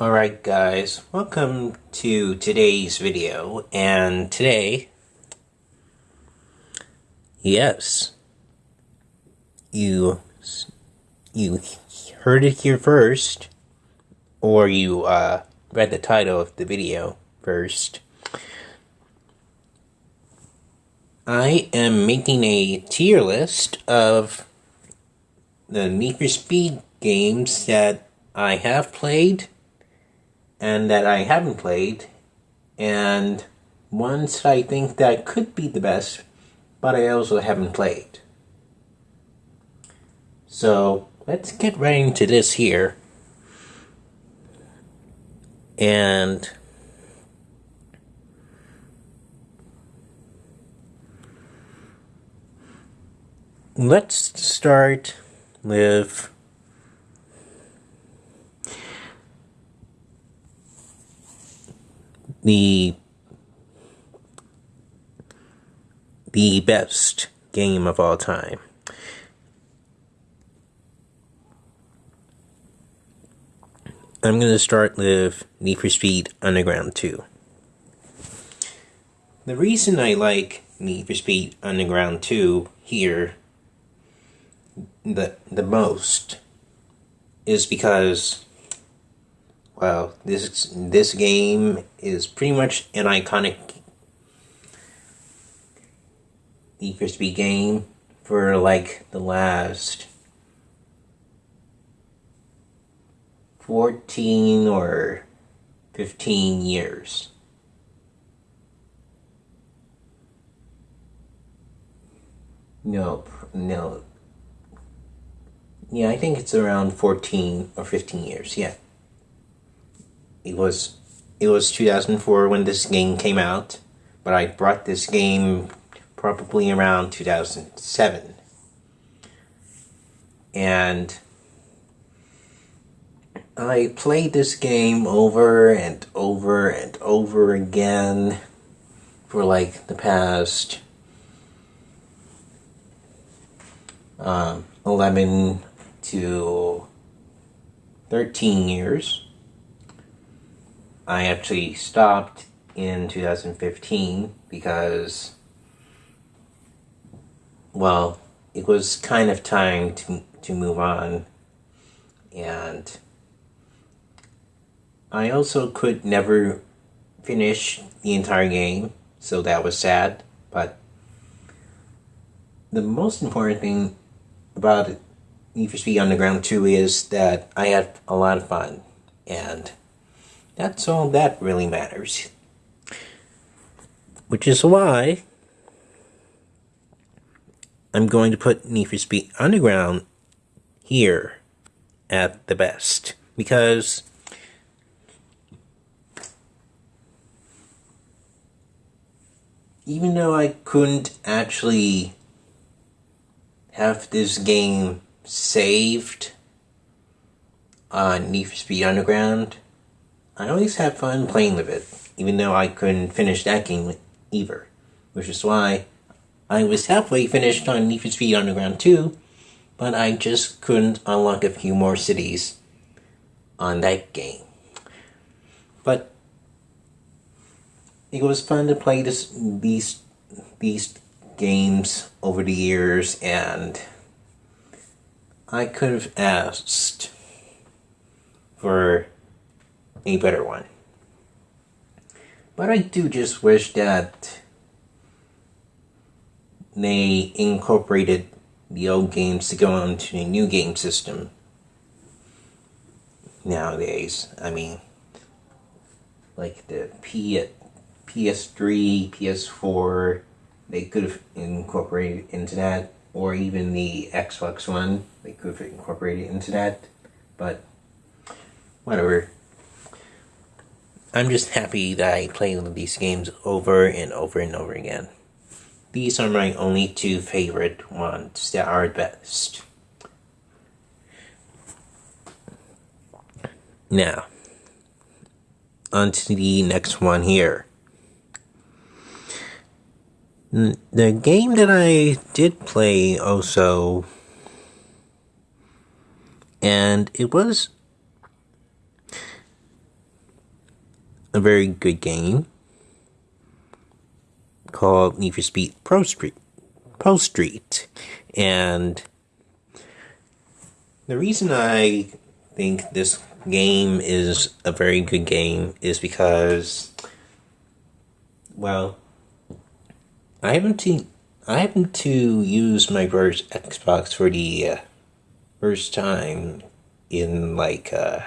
Alright guys, welcome to today's video, and today, yes, you, you heard it here first, or you uh, read the title of the video first. I am making a tier list of the Need for Speed games that I have played and that I haven't played, and ones I think that could be the best, but I also haven't played. So let's get right into this here. And let's start with the the best game of all time. I'm going to start with Need for Speed Underground 2. The reason I like Need for Speed Underground 2 here the the most is because well, this this game is pretty much an iconic for Speed game for like the last 14 or 15 years. Nope, no. Yeah, I think it's around 14 or 15 years, yeah it was it was 2004 when this game came out, but I brought this game probably around 2007. And I played this game over and over and over again for like the past um, 11 to 13 years. I actually stopped in 2015 because, well, it was kind of time to, to move on. And I also could never finish the entire game, so that was sad. But the most important thing about Need for Speed Underground 2 is that I had a lot of fun. And that's all that really matters. Which is why I'm going to put Need for Speed Underground here at the best. Because even though I couldn't actually have this game saved on Need for Speed Underground, I always have fun playing with it, even though I couldn't finish that game either. Which is why I was halfway finished on Need for Speed Underground 2, but I just couldn't unlock a few more cities on that game. But it was fun to play this these these games over the years and I could have asked for a better one. But I do just wish that they incorporated the old games to go onto a new game system nowadays. I mean, like the P PS3, PS4, they could have incorporated into that, or even the Xbox One, they could have incorporated into that, but whatever. I'm just happy that I play these games over and over and over again. These are my only two favorite ones that are best. Now, on to the next one here. The game that I did play also, and it was a very good game called Need for Speed Pro Street. Pro Street. And the reason I think this game is a very good game is because, well, I haven't to I happen to use my first Xbox for the uh, first time in like uh,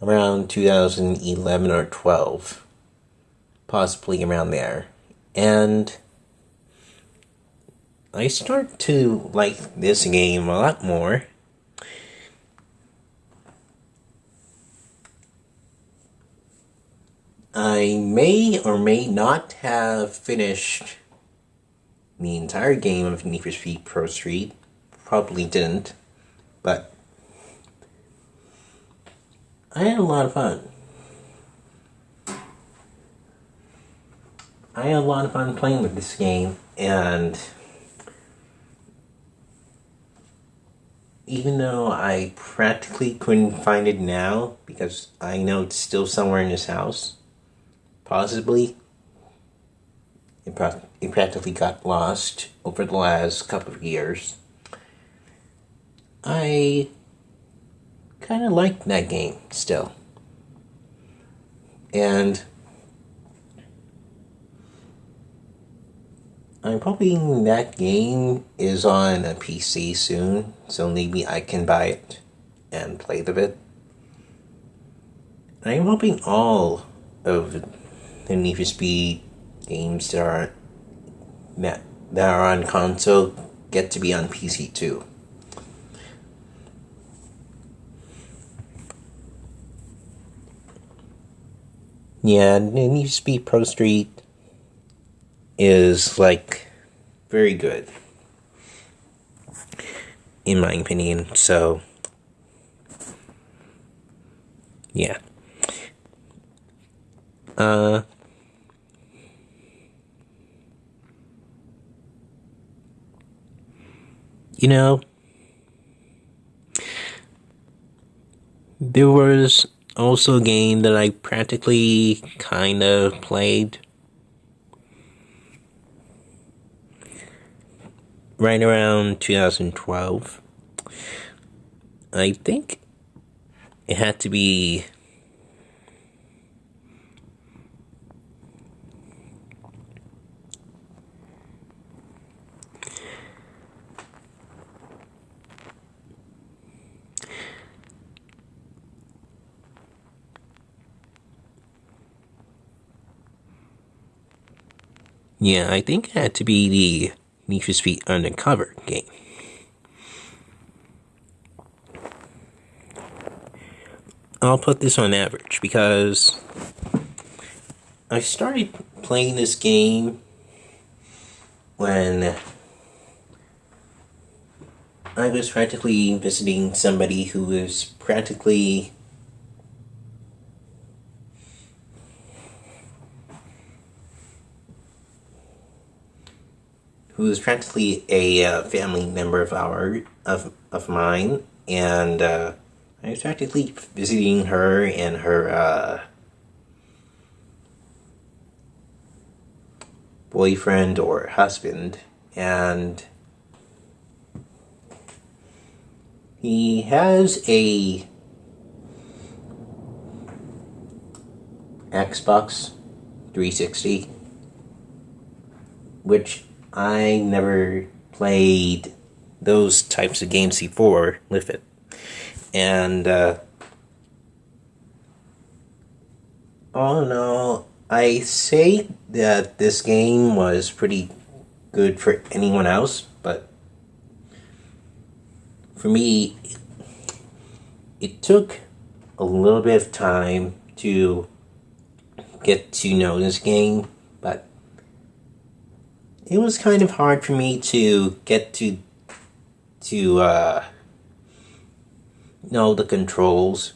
around 2011 or 12, possibly around there, and I start to like this game a lot more. I may or may not have finished the entire game of Need for Speed Pro Street. Probably didn't, but I had a lot of fun. I had a lot of fun playing with this game, and even though I practically couldn't find it now because I know it's still somewhere in this house, possibly, it, pra- it practically got lost over the last couple of years. I kind of like that game still. And I'm hoping that game is on a PC soon, so maybe I can buy it and play the bit. I'm hoping all of the Need for Speed games that are that, that are on console get to be on PC too. Yeah, Need for Speed Pro Street is like very good in my opinion. So yeah. Uh you know there was also a game that I practically kind of played right around 2012. I think it had to be Yeah, I think it had to be the for Speed Undercover game. I'll put this on average because I started playing this game when I was practically visiting somebody who was practically who is practically a uh, family member of our of of mine, and uh, I was practically visiting her and her uh, boyfriend or husband, and he has a Xbox 360, which I never played those types of games before with it. And, uh, all in all, I say that this game was pretty good for anyone else, but for me, it took a little bit of time to get to know this game it was kind of hard for me to get to to uh, know the controls.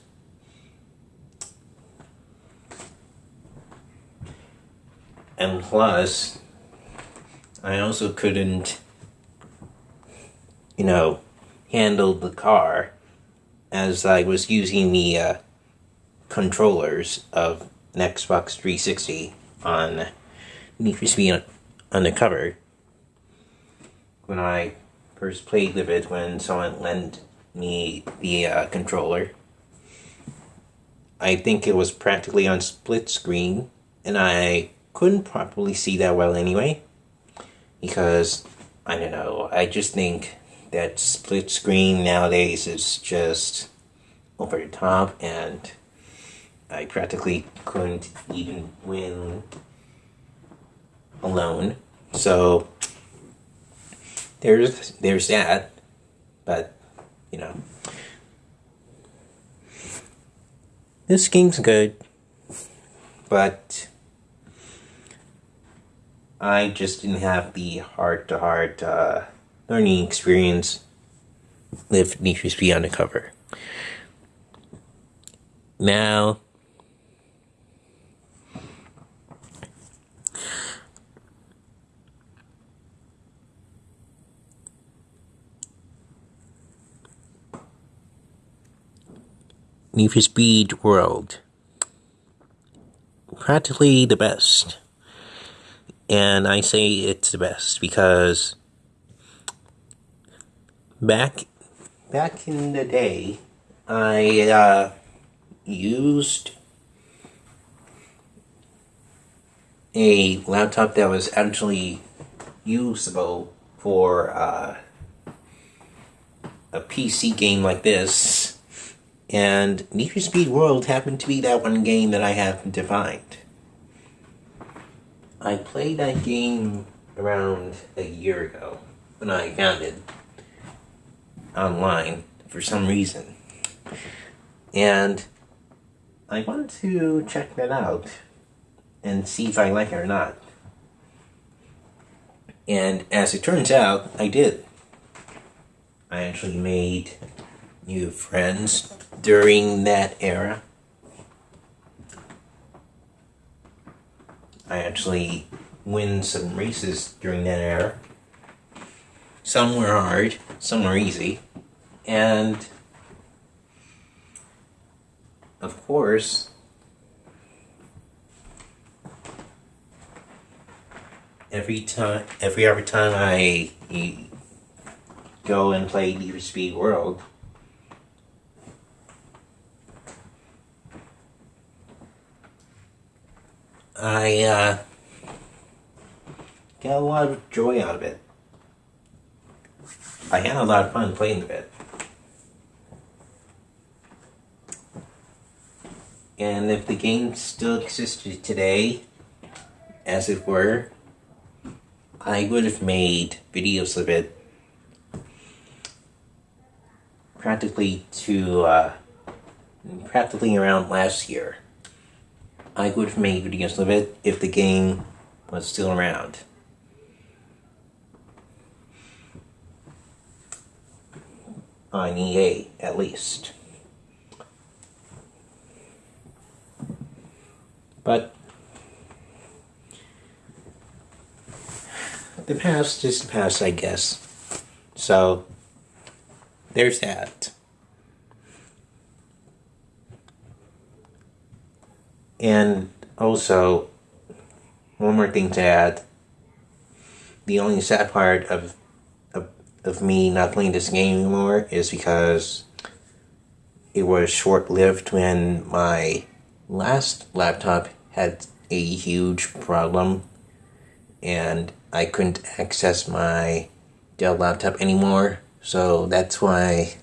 And plus, I also couldn't, you know, handle the car as I was using the uh, controllers of an Xbox 360 on Need for Speed Undercover when I first played with it when someone lent me the uh, controller. I think it was practically on split screen, and I couldn't properly see that well anyway. Because, I don't know, I just think that split screen nowadays is just over the top, and I practically couldn't even win alone. So, there's there's that, but you know, this game's good, but I just didn't have the heart to heart learning experience with Need for Speed Undercover. Now. Need for Speed World. Practically the best. And I say it's the best because back back in the day I uh, used a laptop that was actually usable for uh, a PC game like this and Need for Speed World happened to be that one game that I happened to find. I played that game around a year ago when I found it online for some reason. And I wanted to check that out and see if I like it or not. And as it turns out, I did. I actually made new friends during that era. I actually win some races during that era. Some were hard, some were easy, and of course, every time, every every time I go and play Need Speed World, I uh, got a lot of joy out of it. I had a lot of fun playing with it. And if the game still existed today, as it were, I would have made videos of it practically to uh, practically around last year. I would have made videos of it if the game was still around. On EA, at least. But the past is the past, I guess. So, there's that. And also, one more thing to add. The only sad part of, of, of me not playing this game anymore is because it was short lived when my last laptop had a huge problem and I couldn't access my Dell laptop anymore. So that's why